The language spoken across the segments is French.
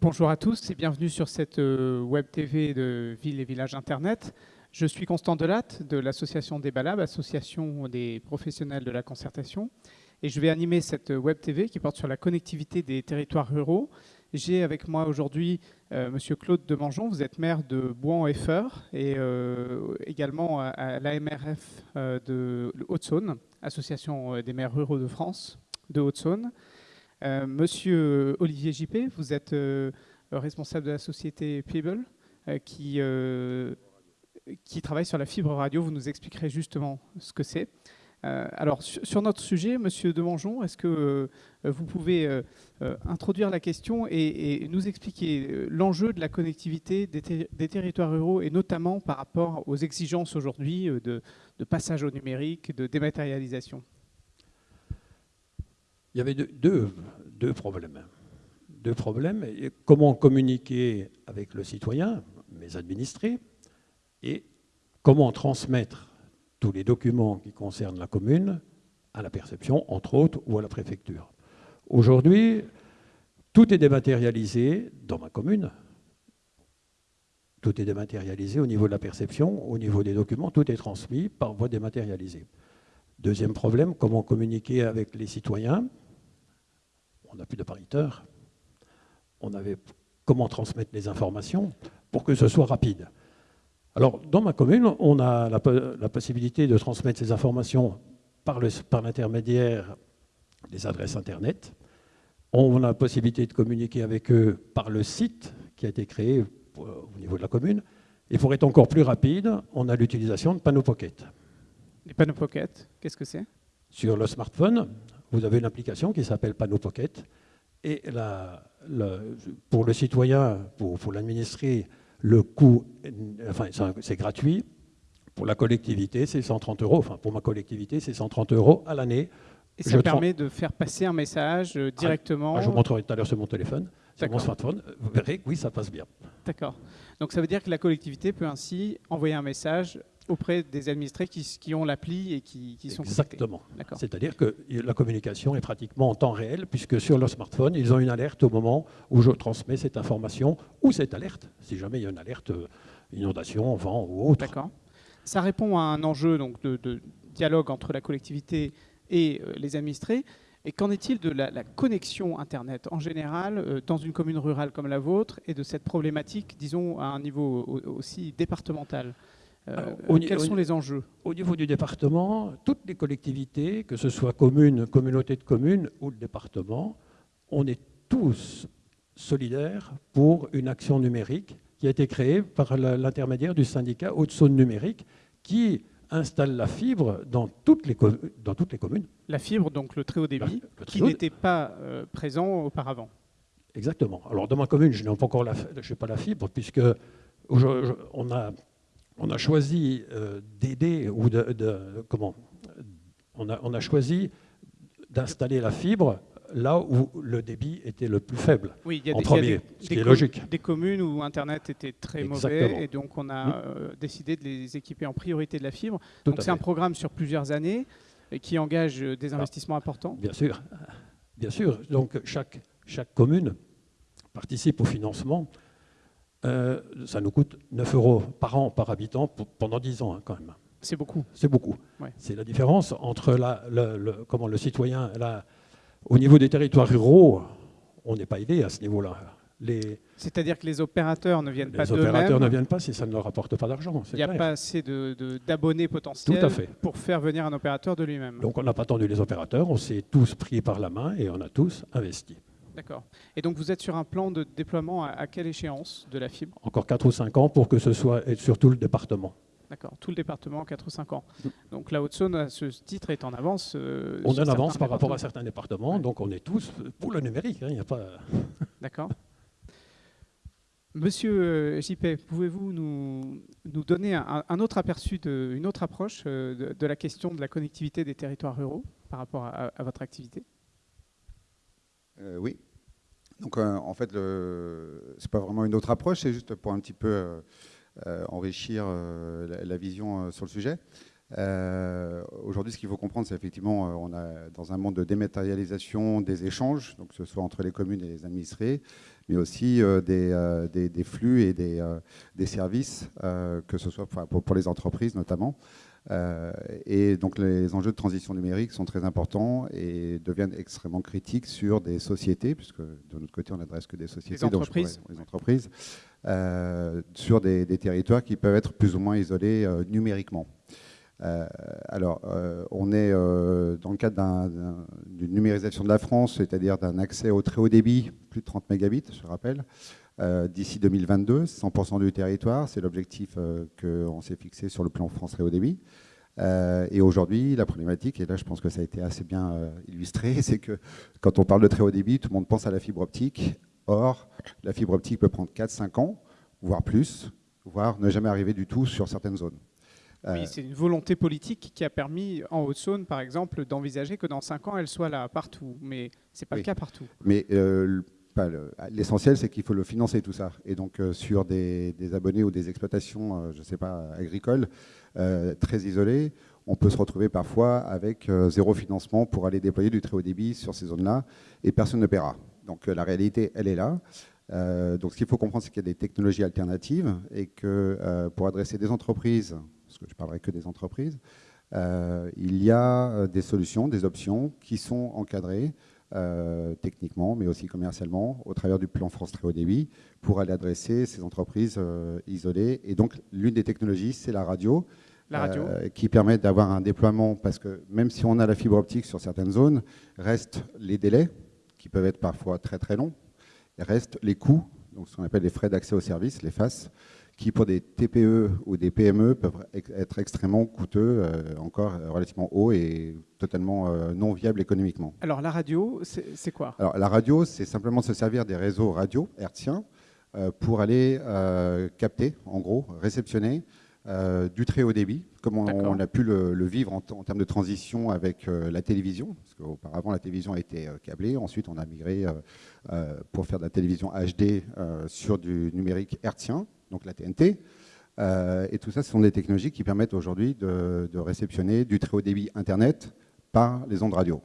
Bonjour à tous et bienvenue sur cette euh, web TV de Ville et Village Internet. Je suis Constant Delatte de l'association des Balab, association des professionnels de la concertation. Et je vais animer cette web TV qui porte sur la connectivité des territoires ruraux. J'ai avec moi aujourd'hui euh, Monsieur Claude Demangeon, vous êtes maire de Bouan-Effeur et euh, également à, l'AMRF de Haute-Saône, association des maires ruraux de France de Haute-Saône. Euh, monsieur Olivier Jippé, vous êtes euh, responsable de la société People euh, qui, travaille sur la fibre radio. Vous nous expliquerez justement ce que c'est. alors, sur, notre sujet, Monsieur Demangeon, est-ce que vous pouvez introduire la question et, nous expliquer l'enjeu de la connectivité des, territoires ruraux et notamment par rapport aux exigences aujourd'hui de, passage au numérique, de dématérialisation? Il y avait deux, problèmes. Deux problèmes. Comment communiquer avec le citoyen, mes administrés, et comment transmettre tous les documents qui concernent la commune à la perception, entre autres, ou à la préfecture. Aujourd'hui, tout est dématérialisé dans ma commune. Tout est dématérialisé au niveau de la perception, au niveau des documents, tout est transmis par voie dématérialisée. Deuxième problème, comment communiquer avec les citoyens on n'a plus d'appariteur. On avait comment transmettre les informations pour que ce soit rapide. Alors, dans ma commune, on a la, possibilité de transmettre ces informations par l'intermédiaire des adresses Internet. On a la possibilité de communiquer avec eux par le site qui a été créé au niveau de la commune. Et pour être encore plus rapide, on a l'utilisation de panneaux pocket. Les panneaux pocket, qu'est-ce que c'est? Sur le smartphone, vous avez une application qui s'appelle Panneau Pocket. Et pour le citoyen, pour, pour l'administrer, le coût, enfin, c'est gratuit. Pour la collectivité, c'est 130 euros. Enfin, pour ma collectivité, c'est 130 euros à l'année. Et ça permet de faire passer un message euh, ah, directement ah, Je vous montrerai tout à l'heure sur mon téléphone, sur mon smartphone. Vous verrez que oui, ça passe bien. D'accord. Donc ça veut dire que la collectivité peut ainsi envoyer un message auprès des administrés qui, ont l'appli et qui, sont Exactement. C'est-à-dire que la communication est pratiquement en temps réel, puisque sur leur smartphone, ils ont une alerte au moment où je transmets cette information ou cette alerte, si jamais il y a une alerte euh, inondation, vent ou autre. D'accord. Ça répond à un enjeu donc, de, dialogue entre la collectivité et euh, les administrés. Et qu'en est-il de la, connexion Internet en général euh, dans une commune rurale comme la vôtre et de cette problématique, disons, à un niveau aussi départemental? Euh, quels sont les enjeux? Au niveau du département, toutes les collectivités, que ce soit communes, communautés de communes ou le département, on est tous solidaires pour une action numérique qui a été créée par l'intermédiaire du syndicat Haute-Saône Numérique qui installe la fibre dans toutes, les dans toutes les communes. La fibre, donc le très haut débit, qui n'était pas euh, présent auparavant. Exactement. Alors dans ma commune, je n'ai pas encore la, je pas la fibre, puisque on a on a choisi euh, d'aider ou de, comment? On a, on a choisi d'installer la fibre là où le débit était le plus faible oui, il y a en premier, ce qui est logique. Des communes où Internet était très mauvais et donc on a euh, décidé de les équiper en priorité de la fibre. donc c'est un programme sur plusieurs années qui engage euh, des ah. investissements importants. Bien sûr, bien sûr. Donc chaque, chaque commune participe au financement euh, ça nous coûte 9 euros par an par habitant pendant 10 ans hein, quand même. C'est beaucoup. C'est beaucoup. C'est la différence entre la, le, comment, le citoyen, au niveau des territoires ruraux, on n'est pas aidé à ce niveau-là. C'est-à-dire que les opérateurs ne viennent pas d'eux-mêmes Les opérateurs ne viennent pas si ça ne leur rapporte pas d'argent. Il n'y a pas assez d'abonnés potentiels pour faire venir un opérateur de lui-même. Donc on n'a pas attendu les opérateurs, on s'est tous pris par la main et on a tous investi. D'accord. Et donc vous êtes sur un plan de déploiement à, quelle échéance de la fibre? Encore 4 ou 5 ans pour que ce soit sur tout le département. D'accord, tout le département, 4 ou 5 ans. Donc la Haute-Saône, à ce titre, est en avance. Euh, on est en avance par rapport à certains départements, donc on est tous pour le numérique. Il hein, a pas. D'accord. Monsieur euh, JP, pouvez-vous nous, nous, donner un, autre aperçu, de, une autre approche euh, de, la question de la connectivité des territoires ruraux par rapport à, à votre activité? Oui. Donc euh, en fait, ce n'est pas vraiment une autre approche, c'est juste pour un petit peu euh, euh, enrichir la, vision sur le sujet. Aujourd'hui, ce qu'il faut comprendre, c'est effectivement, on a dans un monde de dématérialisation des échanges, donc que ce soit entre les communes et les administrés, mais aussi des, flux et des, services, que ce soit pour, les entreprises notamment. Et donc les enjeux de transition numérique sont très importants et deviennent extrêmement critiques sur des sociétés, puisque de notre côté, on n'adresse que des sociétés, les entreprises, les entreprises sur des, des, territoires qui peuvent être plus ou moins isolés numériquement. Euh, alors, euh, on est euh, dans le cadre d'une numérisation de la France, c'est-à-dire d'un accès au très haut débit, plus de 30 mégabits, je rappelle, d'ici 2022, 100% du territoire. C'est l'objectif qu'on s'est fixé sur le plan France très haut débit. et aujourd'hui, la problématique, et là je pense que ça a été assez bien illustré, c'est que quand on parle de très haut débit, tout le monde pense à la fibre optique. Or, la fibre optique peut prendre 4-5 ans, voire plus, voire ne jamais arriver du tout sur certaines zones. Oui, euh, c'est une volonté politique qui a permis en Haute-Saône, par exemple, d'envisager que dans 5 ans, elle soit là partout. Mais ce n'est pas le cas partout. Mais euh, l'essentiel, c'est qu'il faut le financer, tout ça. Et donc, euh, sur des, abonnés ou des exploitations, je ne sais pas, agricoles, très isolées, on peut se retrouver parfois avec zéro financement pour aller déployer du très haut débit sur ces zones-là, et personne ne paiera. Donc, la réalité, elle est là. donc, ce qu'il faut comprendre, c'est qu'il y a des technologies alternatives et que pour adresser des entreprises parce que je ne parlerai que des entreprises, euh, il y a euh, des solutions, des options qui sont encadrées euh, techniquement, mais aussi commercialement, au travers du plan France Très Haut Débit, pour aller adresser ces entreprises isolées. Et donc, l'une des technologies, c'est la radio, la radio. qui permet d'avoir un déploiement, parce que même si on a la fibre optique sur certaines zones, restent les délais, qui peuvent être parfois très très longs, et restent les coûts, donc ce qu'on appelle les frais d'accès au service, les FAS, qui pour des TPE ou des PME peuvent être extrêmement coûteux, euh, encore relativement hauts et totalement euh, non viables économiquement. Alors la radio, c'est quoi? Alors la radio, c'est simplement se servir des réseaux radio hertziens euh, pour aller capter, en gros, réceptionner du très haut débit, comme on, a pu le, vivre en, termes de transition avec la télévision, parce qu'auparavant la télévision a été câblée, ensuite on a migré pour faire de la télévision HD sur du numérique hertzien, donc la TNT. Euh, et tout ça, ce sont des technologies qui permettent aujourd'hui de, réceptionner du très haut débit Internet par les ondes radio.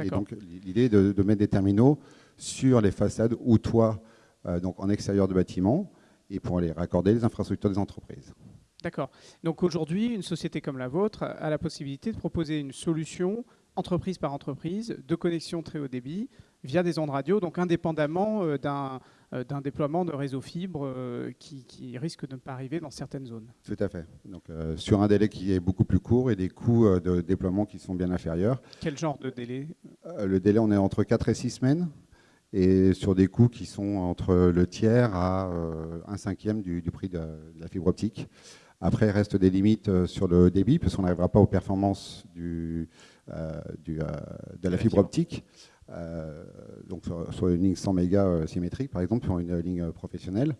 Et donc l'idée de, de, mettre des terminaux sur les façades ou toits, euh, donc en extérieur de bâtiments, et pour aller raccorder les infrastructures des entreprises. D'accord. Donc aujourd'hui, une société comme la vôtre a la possibilité de proposer une solution entreprise par entreprise de connexion très haut débit via des ondes radio, donc indépendamment euh, euh, d'un déploiement de réseau fibre euh, qui, risque de ne pas arriver dans certaines zones. Tout à fait. Donc, sur un délai qui est beaucoup plus court et des coûts de déploiement qui sont bien inférieurs. Quel genre de délai? Le délai, on est entre 4 et 6 semaines et sur des coûts qui sont entre le tiers à un cinquième du, prix de, la fibre optique. Après, il reste des limites sur le débit, parce qu'on n'arrivera pas aux performances du, de la fibre optique. Euh, donc sur, une ligne 100 mégas euh, symétrique, par exemple, sur une ligne professionnelle.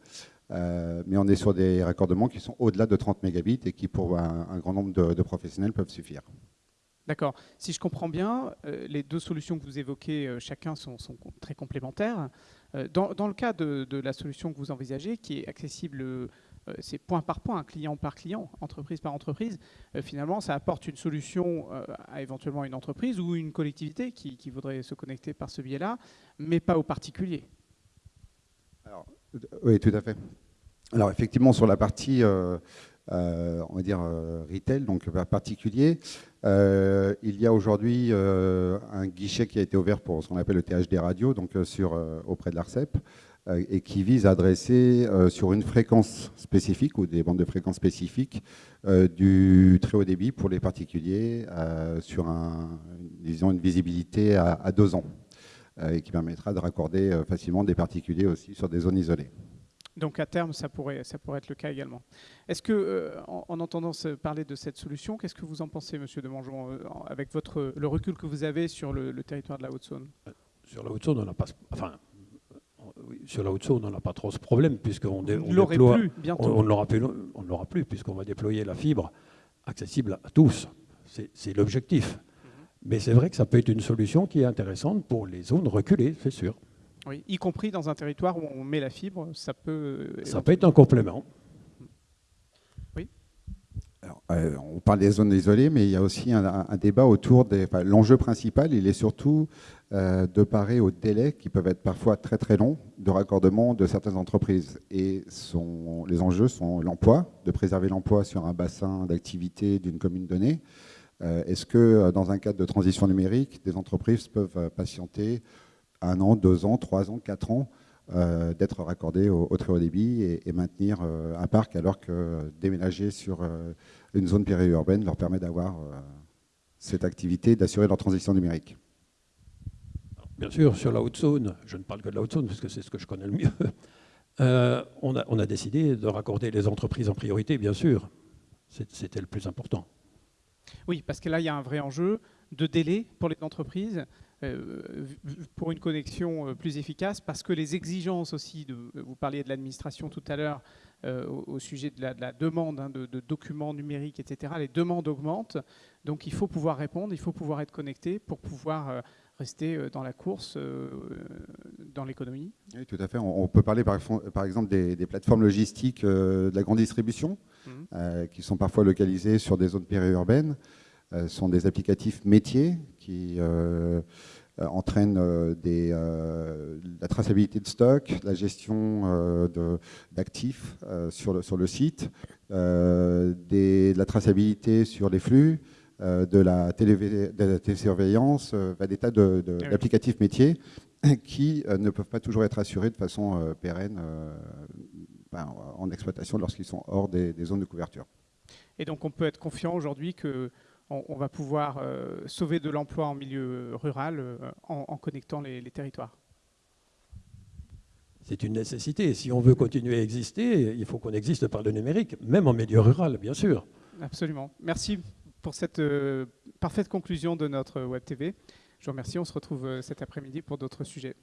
Euh, mais on est sur des raccordements qui sont au-delà de 30 mégabits et qui, pour un, grand nombre de, professionnels, peuvent suffire. D'accord. Si je comprends bien, les deux solutions que vous évoquez, chacun sont, très complémentaires. Dans, le cas de, la solution que vous envisagez, qui est accessible euh, c'est point par point, client par client, entreprise par entreprise. Euh, finalement, ça apporte une solution euh, à éventuellement une entreprise ou une collectivité qui, voudrait se connecter par ce biais-là, mais pas aux particuliers. oui, tout à fait. Alors effectivement, sur la partie, on va dire, retail, donc particulier, il y a aujourd'hui un guichet qui a été ouvert pour ce qu'on appelle le THD radio, donc auprès de l'ARCEP, euh, et qui vise à adresser euh, sur une fréquence spécifique ou des bandes de fréquences spécifiques euh, du très haut débit pour les particuliers sur un, disons une visibilité à, deux ans et qui permettra de raccorder facilement des particuliers aussi sur des zones isolées. Donc à terme, ça pourrait, ça pourrait être le cas également. Est-ce que, en, entendant parler de cette solution, qu'est-ce que vous en pensez, Monsieur de Mangeon, avec votre, le recul que vous avez sur le, territoire de la Haute-Saône? Sur la Haute-Saône, on n'a pas, enfin, sur la Haute-Saône, on n'a pas trop ce problème, puisqu'on on déploie. Plus, bientôt. On, on l'aura plus, puisqu'on va déployer la fibre accessible à tous. C'est l'objectif. Mhm. Mais c'est vrai que ça peut être une solution qui est intéressante pour les zones reculées, c'est sûr. Oui, y compris dans un territoire où on met la fibre, ça peut. Ça peut être un complément. Euh, on parle des zones isolées, mais il y a aussi un, débat autour des. L'enjeu principal, il est surtout euh, de parer aux délais qui peuvent être parfois très très longs de raccordement de certaines entreprises. Et les enjeux sont l'emploi, de préserver l'emploi sur un bassin d'activité d'une commune donnée. Euh, est-ce que dans un cadre de transition numérique, des entreprises peuvent patienter un an, deux ans, trois ans, quatre ans d'être raccordées au, très haut débit et, maintenir un parc alors que déménager sur une zone périurbaine leur permet d'avoir euh, cette activité, d'assurer leur transition numérique. Bien sûr, sur la haute zone, je ne parle que de la haute zone parce que c'est ce que je connais le mieux, euh, on, a, on, a, décidé de raccorder les entreprises en priorité, bien sûr. C'était le plus important. Oui, parce que là, il y a un vrai enjeu de délai pour les entreprises. Euh, pour une connexion euh, plus efficace, parce que les exigences aussi, de, vous parliez de l'administration tout à l'heure, euh, au, sujet de la, demande hein, de, documents numériques, etc., les demandes augmentent, donc il faut pouvoir répondre, il faut pouvoir être connecté pour pouvoir rester dans la course, dans l'économie. Oui, tout à fait. On, peut parler par, par exemple des, plateformes logistiques de la grande distribution, mmh. qui sont parfois localisées sur des zones périurbaines. Ce sont des applicatifs métiers qui euh, euh, des, euh, la traçabilité de stock, la gestion d'actifs sur, le, sur le site, des, de la traçabilité sur les flux, de la, télé, de la télésurveillance, des tas d'applicatifs de, métiers qui ne peuvent pas toujours être assurés de façon pérenne ben, en exploitation lorsqu'ils sont hors des, des, zones de couverture. Et donc on peut être confiant aujourd'hui que on, va pouvoir euh, sauver de l'emploi en milieu rural euh, en, connectant les, territoires. C'est une nécessité. Si on veut continuer à exister, il faut qu'on existe par le numérique, même en milieu rural, bien sûr. Absolument. Merci pour cette euh, parfaite conclusion de notre Web TV. Je vous remercie. On se retrouve cet après-midi pour d'autres sujets.